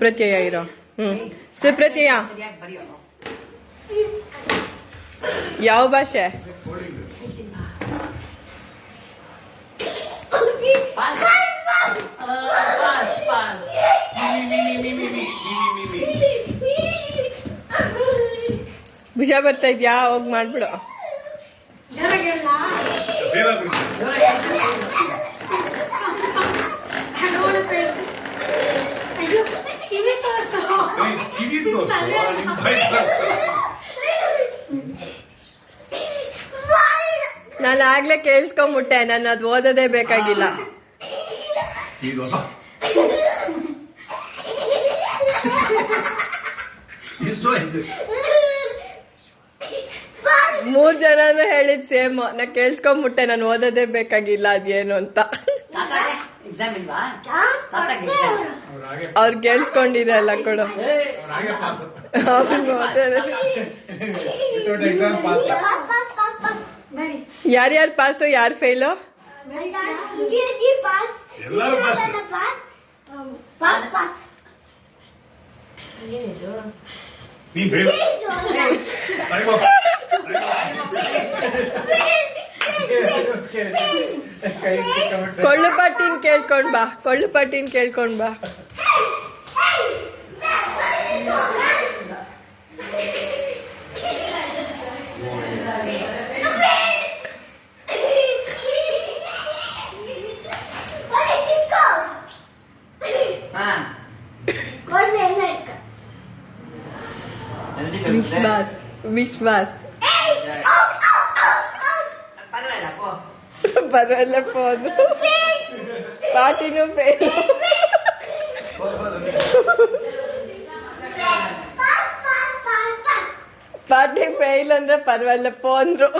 ಪ್ರತ್ಯಯ ಇರೋ. ಹ್ಮ್. ಸುಪ್ರತ್ಯಯ ಸರಿಯಾಗಿ ಬರೆಯೋ ಯಾವ ಭಾಷೆ? ಭುಜ ಬರ್ತಾ ಇದ್ಯಾ? ಹೋಗ್ ಮಾಡ್ಬಿಡು. ನಾನು ಆಗ್ಲೇ ಕೇಳಿಸ್ಕೊಂಬಿಟ್ಟೆ ನಾನು ಅದು ಓದೋದೇ ಬೇಕಾಗಿಲ್ಲ. ಮೂರ್ ಜನನು ಹೇಳಿದ್ ಸೇಮ್. ನಾ ಕೇಳಿಸ್ಕೊಂಬಿಟ್ಟೆ ನಾನು ಓದೋದೇ ಬೇಕಾಗಿಲ್ಲ ಅದೇನು ಅಂತ. ತಾತಾಗೆ ಎಕ್ಸಾಮ್ ಇಲ್ವಾ ತಾತಾಗೆ ಎಕ್ಸಾಮ್ ಅವ್ರು ಕೇಳಿಸ್ಕೊಂಡಿರಲ್ಲ ಕೊಡು ಅವ್ರು ಓದೋದೇ- ಯಾರ್ಯಾರು ಪಾಸು ಯಾರು ಫೇಲು ಎಲ್ಲರೂ ಪಾಸ್ ಪಾಸ್ ಪಾಸ್ ಏನಿದು ನೀನ್ ಫೇಲ್ ಕೊಳ್ಳು ಪಟ್ಟಿನ ಕೇಳ್ಕೊಂಡ್ ಬಾ ಕೊಳ್ಳು ಪಟ್ಟಿನ ಕೇಳ್ಕೊಂಡ್ ಬಾ ಹಾ ವಿಶ್ವಾಸ್ ವಿಶ್ವಾಸ್ ಪರವಾಗಿಲ್ಲ பரவாயில்ல போதும். பாட்டினும் பேரும். பாட்டி பெயிலன்ற பரவாயில்ல போன்றோம்